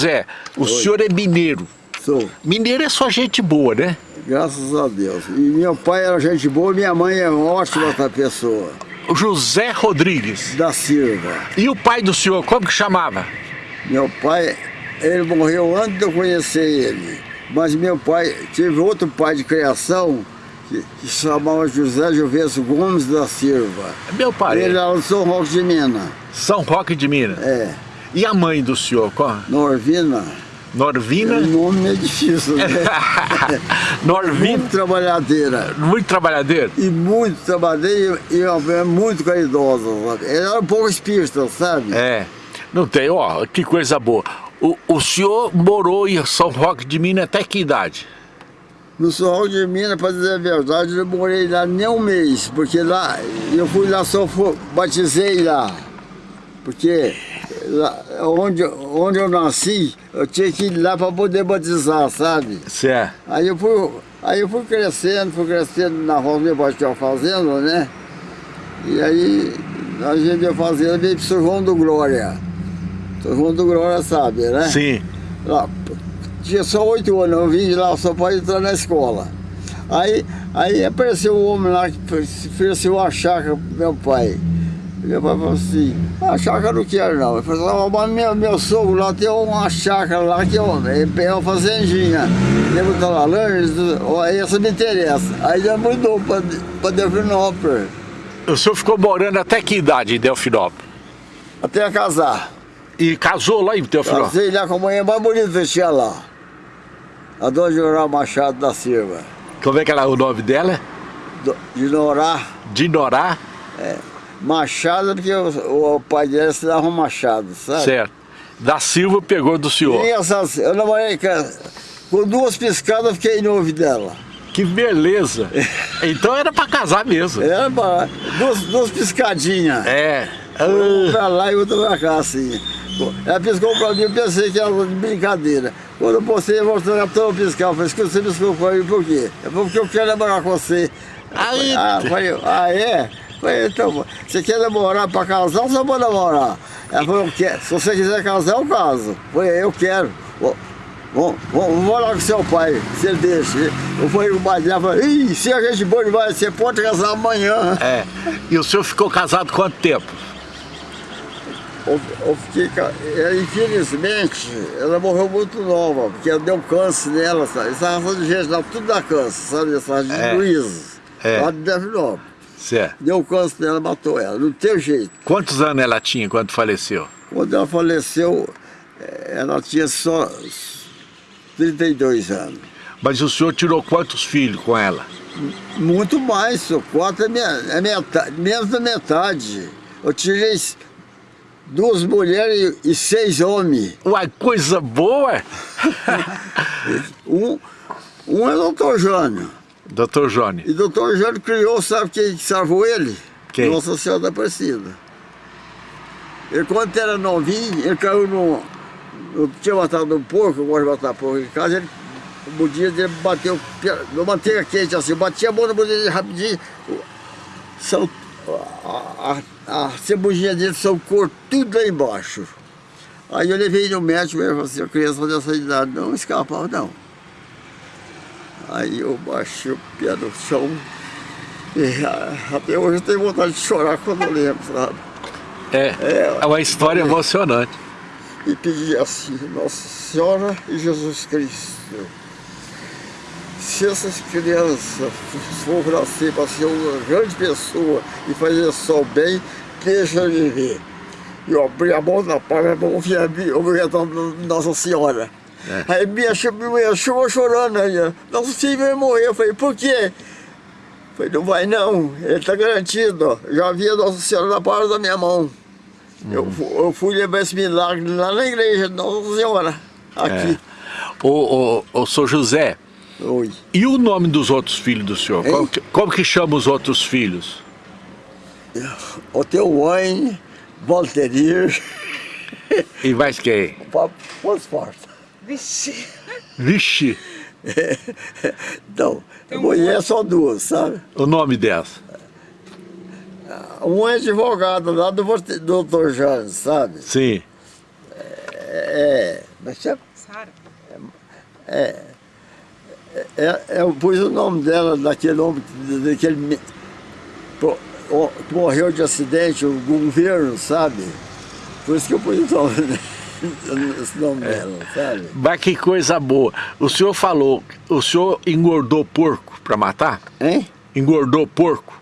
Zé, o Oi. senhor é mineiro. Sou. Mineiro é só gente boa, né? Graças a Deus. E meu pai era gente boa, minha mãe é ótima outra pessoa. José Rodrigues. Da Silva. E o pai do senhor, como que chamava? Meu pai, ele morreu antes de eu conhecer ele. Mas meu pai, teve outro pai de criação, que, que chamava José Juvencio Gomes da Silva. Meu pai? Ele era do São Roque de Minas. São Roque de Minas? É. E a mãe do senhor, qual? Norvina. Norvina? O nome é difícil, né? Norvina? Muito trabalhadeira. Muito trabalhadeira? E muito trabalhadeira e, e muito caridosa, sabe? Ela era um pouco espírita, sabe? É. Não tem, ó, que coisa boa. O, o senhor morou em São Roque de Minas até que idade? No São Roque de Minas, para dizer a verdade, eu morei lá nem um mês, porque lá, eu fui lá, só batizei lá. Porque lá, onde, onde eu nasci, eu tinha que ir lá para poder batizar, sabe? Certo. Aí eu fui, aí eu fui crescendo, fui crescendo na pai tinha fazenda, né? E aí a gente ia fazenda veio para São João do Glória. São João do Glória sabe, né? Sim. Lá, tinha só oito anos, eu vim de lá só para entrar na escola. Aí, aí apareceu um homem lá que ofereceu uma chácara pro meu pai. Pai falou assim, a chácara não quero não. Ele falou, mas meu, meu sogro lá tem uma chácara lá que é uma, é uma fazendinha. Lembra da laranja? Essa me interessa. Aí já mudou para Delfinópolis. O senhor ficou morando até que idade em Delfinópolis? Até casar. E casou lá em Delfinópolis? Casei lá com a mulher mais bonita que tinha lá. A dona Jorá Machado da Silva. Como é que era o nome dela? De Norá. De Norá? É. Machado, porque o, o pai dela se dava Machado, sabe? Certo. Da Silva pegou do senhor. E essas, eu namorei com duas piscadas, fiquei noivo dela. Que beleza! então era pra casar mesmo. Era pra... Duas, duas piscadinhas. É. Um pra lá e outra pra cá, assim. Ela piscou pra mim, eu pensei que era de brincadeira. Quando eu postei, eu mostrei a toda piscar. Eu falei, escuta, você piscou pra mim por quê? É porque eu quero namorar com você. Aí... Ah, falei, ah é? Falei, então, você quer namorar para casar ou você pode namorar? Ela falou, eu quero. se você quiser casar, eu caso. Falei, eu quero. Vamos, vamos morar com seu pai, se ele deixa. Eu fui no pai dela e falei, Ih, se a gente boa demais, você pode casar amanhã. É. E o senhor ficou casado quanto tempo? Eu, eu fiquei, infelizmente, ela morreu muito nova, porque deu câncer nela, sabe? Essa raça de gente lá, tudo dá câncer, sabe? Essa raça de é. Luiz, é. lá de Devinópolis. Certo. Deu câncer nela, matou ela, não tem jeito. Quantos anos ela tinha quando faleceu? Quando ela faleceu, ela tinha só 32 anos. Mas o senhor tirou quantos filhos com ela? Muito mais, só quatro é, minha, é metade, menos da metade. Eu tirei duas mulheres e seis homens. Uai, coisa boa! um, um é o doutor Jânio. Doutor Jônio. E doutor Jônio criou, sabe quem salvou ele? Quem? Nossa Senhora da Aparecida. Ele quando era novinho, ele caiu no... no tinha matado um porco, eu gosto de matar porco em casa, ele, o dia dele bateu no manteiga quente assim, batia a mão no dele rapidinho, são, a, a, a cebujinha dele cor tudo lá embaixo. Aí eu levei no médico e falou assim, a criança dessa idade não escapava não. Aí eu baixei o pé no chão e até hoje eu tenho vontade de chorar quando eu lembro, sabe? É, é, é uma história emocionante. E pedi assim, Nossa Senhora e Jesus Cristo, se essas crianças for nascer para ser uma grande pessoa e fazer só bem, deixa eu viver. E eu abri a mão na palma, a mão obrigado Nossa Senhora. É. Aí minha, minha chuva chorando aí, nosso filho vai morrer. Eu falei, por quê? Eu falei, não vai não, ele está garantido. Já vi a Nossa Senhora na palma da minha mão. Uhum. Eu, eu fui levar esse milagre lá na igreja de Nossa Senhora, aqui. É. O, o, o senhor José, Oi. e o nome dos outros filhos do senhor? Como que, como que chama os outros filhos? O teu Wayne, Walterir. E mais quem? O Porta. Vixe. Vixe. É, então, mulher é só duas, sabe? O nome dessa? Um é advogado lá do doutor Jânio, sabe? Sim. É, Mas chama? Sara. É, é, eu pus o nome dela, daquele homem, daquele me- pro- o- que morreu de acidente, o governo, sabe? Por isso que eu pus o nome, esse nome dela, sabe? Mas que coisa boa. O senhor falou, o senhor engordou porco para matar? Hein? Engordou porco?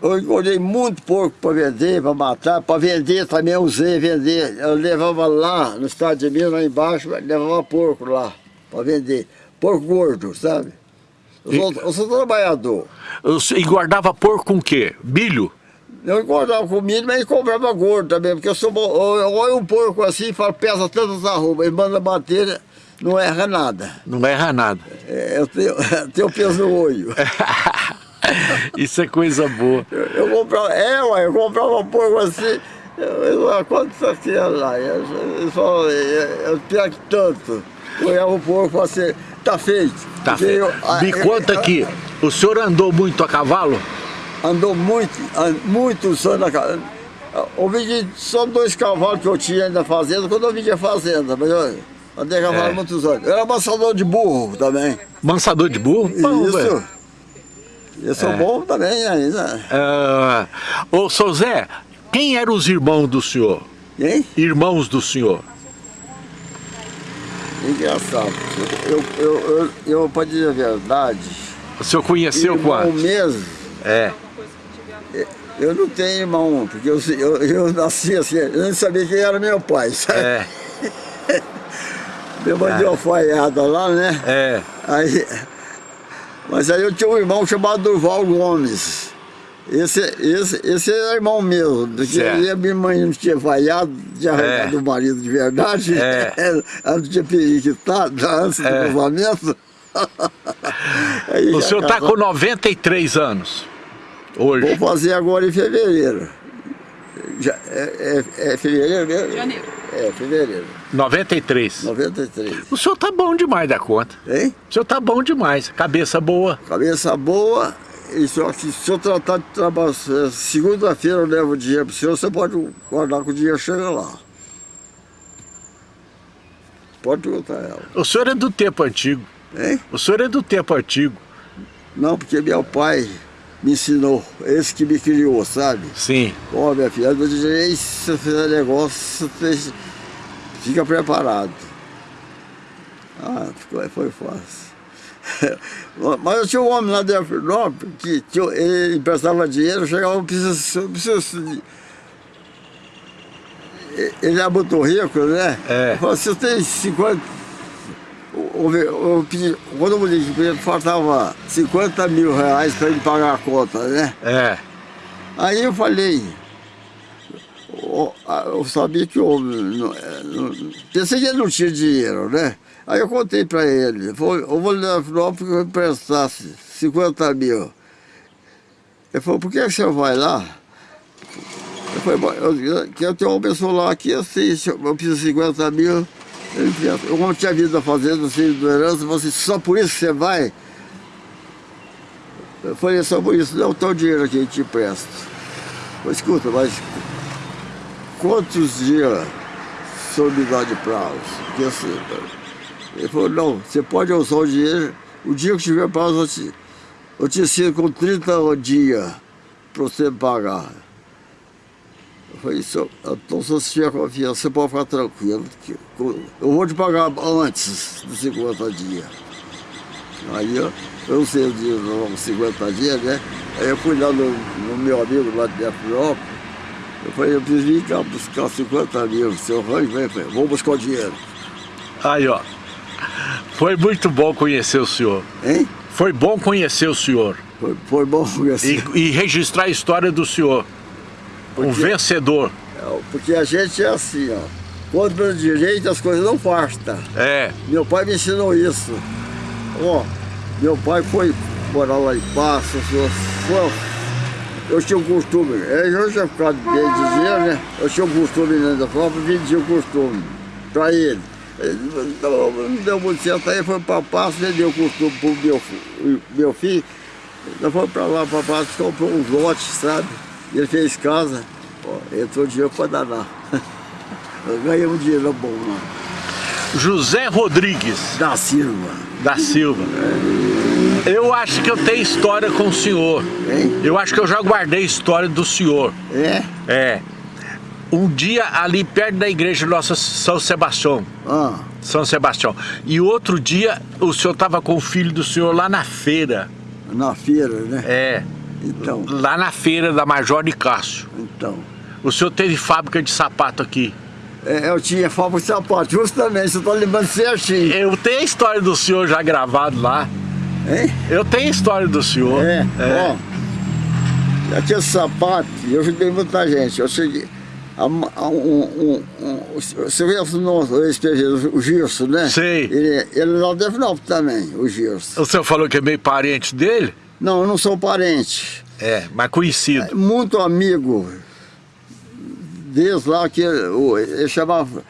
Eu engordei muito porco para vender, para matar, para vender também eu usei vender. Eu levava lá no estado de Minas, lá embaixo, levava porco lá para vender. Porco gordo, sabe? Eu sou, eu sou trabalhador. Senhor engordava porco com o quê? Milho? Eu engordava com milho, mas comprava gordo também, porque eu sou bom. Eu, olho um porco assim e falo, pesa tantas arrobas, ele manda bater, não erra nada. Não erra nada. É, eu tenho, tenho peso no olho. Isso é coisa boa. Eu, eu comprava, é, ué, eu comprava um porco assim, eu, eu, eu, quanto você tinha lá? Eu, eu, só, eu, eu tinha que tanto. Eu olhava o porco e falava assim, tá feito. Tá ah, Me conta aqui, o senhor andou muito a cavalo? Andou muito, muitos anos na casa. Eu vendi só dois cavalos que eu tinha na fazenda, quando eu vendi a fazenda, mas eu andei a cavalo É. muitos anos. Eu era amassador de burro também. Mansador de burro? Isso. velho. Eu sou É. bom também ainda. Ah, ô, seu Zé, quem eram os irmãos do senhor? Hein? Irmãos do senhor? Engraçado. Eu, eu, eu, eu, pra dizer a verdade, O senhor conheceu quantos? mesmo, É. eu não tenho irmão, porque eu, eu, eu nasci assim, eu nem sabia quem era meu pai, sabe? É, Meu deu uma falhada lá, né? é. Aí, mas aí eu tinha um irmão chamado Durval Gomes. Esse, esse, esse era irmão meu, porque a minha mãe não tinha vaiado, tinha arrancado É. o marido de verdade, É. ela não tinha periquitado antes É. do casamento. O senhor está com 93 anos. Hoje. Vou fazer agora em fevereiro. Já, é, é, é fevereiro mesmo? Janeiro. É, fevereiro. 93. 93. O senhor tá bom demais da conta. Hein? O senhor tá bom demais. Cabeça boa. Cabeça boa, e só que se eu tratar de trabalhar, eh, segunda-feira eu levo o dinheiro para o senhor, você pode guardar que o dinheiro chega lá. Pode perguntar a ela. O senhor é do tempo antigo. Hein? O senhor é do tempo antigo. Não, porque meu pai me ensinou, esse que me criou, sabe? Sim. Ó, minha filha, eu disse, se você fizer negócio, você fica preparado. Ah, ficou, foi fácil. Mas eu tinha um homem lá de Alfredópolis que tinha, ele emprestava dinheiro, chegava, eu preciso, eu preciso de- Ele é muito rico, né? É. Eu falei, você tem 50. Eu, eu, eu pedi, quando que ele faltava 50 mil reais para ele pagar a conta, né? É. Aí eu falei, o- eu sabia que o homem, não- é, não- pensei que ele não tinha dinheiro, né? Aí eu contei para ele, vou- eu vou levar porque eu emprestasse 50 mil. Ele falou, por que você vai lá? Eu falei, "Bom, eu, que eu tenho uma pessoa lá que assim, se eu eu preciso de 50 mil. Como tinha vindo da fazenda, assim, do herança, você, só por isso você vai? Eu falei, só por isso, não, tem o dinheiro aqui, eu te empresto. Falei, escuta, mas quantos dias senhor me dá de prazo? Porque assim, ele falou, não, você pode usar o dinheiro, o dia que tiver prazo, eu te, eu te com 30 dias para você pagar. Eu falei, "Senhor, então se você tiver confiança, você pode ficar tranquilo, que eu vou te pagar antes dos 50 dias. Aí eu, eu não sei dias, não, 50 dias, né? Aí eu fui lá no, no meu amigo lá de Afrópolis, eu falei, eu preciso vir cá buscar 50 mil, seu rancho, vem, vem, vou buscar o dinheiro. Aí, ó. Foi muito bom conhecer o senhor. Hein? Foi bom conhecer o senhor. Foi, foi bom assim, E, e registrar a história do senhor. Um vencedor. é, porque a gente é assim, ó. Contra o direito as coisas não bastam. É. Meu pai me ensinou isso. Ó, meu pai foi morar lá em Passos, eu, tinha um costume, eu já ficado bem dinheiro, né? Eu tinha um costume dentro da própria, vendia o costume para ele. Ele não, não deu muito certo, aí foi para Passos, vendeu o costume para o meu, meu filho. Nós fomos para lá, para Passos, comprou uns lotes, sabe? Ele fez casa, ó, entrou dinheiro para danar. Eu ganhei um dinheiro bom lá. José Rodrigues da Silva. da Silva. Eu acho que eu tenho história com o senhor. Hein? Eu acho que eu já guardei história do senhor. É? É. Um dia ali perto da igreja Nossa São Sebastião. Ah, São Sebastião. E outro dia o senhor estava com o filho do senhor lá na feira. na feira, né? É. Então, Lá na feira da Major de Cássio. então. O senhor teve fábrica de sapato aqui. É, eu tinha fábrica de sapato, justamente, você tá lembrando certinho. Eu tenho a história do senhor já gravado lá. Hein? Eu tenho a história do senhor. É, ó. Aquele sapato, eu ajudei muita gente. Eu cheguei. A, a, um, um, um, você vê o nome, o Girso, né? Sei. Ele, ele é lá de Devinópolis também, o Girso. O senhor falou que é meio parente dele? Não, eu não sou parente. É, mas conhecido. Muito amigo. Desde lá que ele, chamava.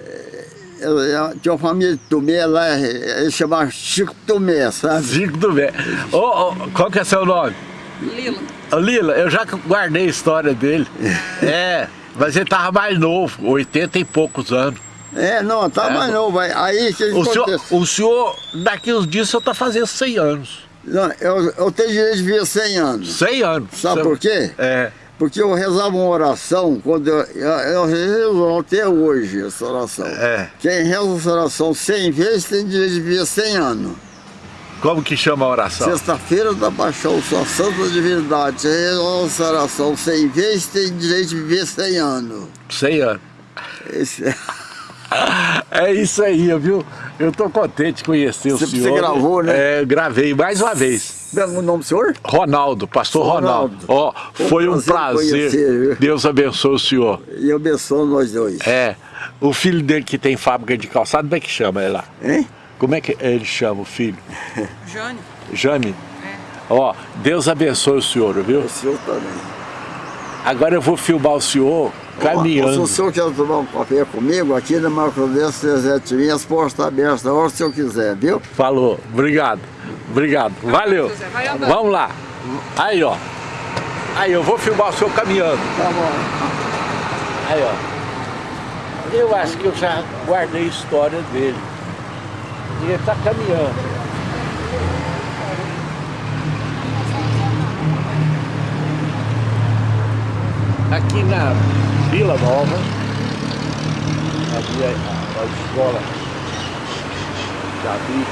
eh, ele- Tinha uma família de Tomé lá, ele chamava Chico Tomé, sabe? Zico do bem. Ô, ô, qual que é seu nome? Lila. Lila, eu já guardei a história dele. É, mas ele tava mais novo, 80 e poucos anos. É, não, tá É, mais novo. Aí, aí que O senhor, o senhor, daqui uns dias, o senhor tá fazendo 100 anos. Não, eu, eu tenho direito de viver 100 anos. 100 anos. Sabe por quê? É. Porque eu rezava uma oração, quando eu, eu, eu rezo até hoje essa oração. É. Quem reza essa oração 100 vezes tem direito de viver 100 anos. Como que chama a oração? Sexta-feira da paixão, sua santa divindade, quem reza essa oração 100 vezes tem direito de viver 100 anos. 100 anos. Esse, é, É isso aí, viu? Eu tô contente de conhecer Você- o você senhor. gravou, né? É, gravei mais uma vez. Como é o nome do senhor? Ronaldo, pastor Ronaldo. Ronaldo. Ó, foi um prazer prazer. Deus abençoe o senhor. E eu abençoo nós dois. É, o filho dele que tem fábrica de calçado, como é que chama ele lá? Hein? Como é que ele chama o filho? Jane. Jame? É. Ó, Deus abençoe o senhor, viu? O senhor também. Agora eu vou filmar o senhor caminhando. Se o senhor quer tomar um café comigo, aqui na Macrodense 370 as portas estão abertas a hora que o senhor quiser, viu? Falou, obrigado, obrigado, valeu. Vamos lá. Aí, ó. Aí, eu vou filmar o senhor caminhando. Tá bom. Aí, ó. Eu acho que eu já guardei a história dele. E ele tá caminhando. Aqui na Vila Nova, ali a, a, escola já vi,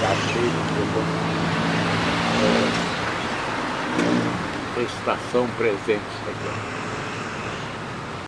já fez, é, estação presente aqui.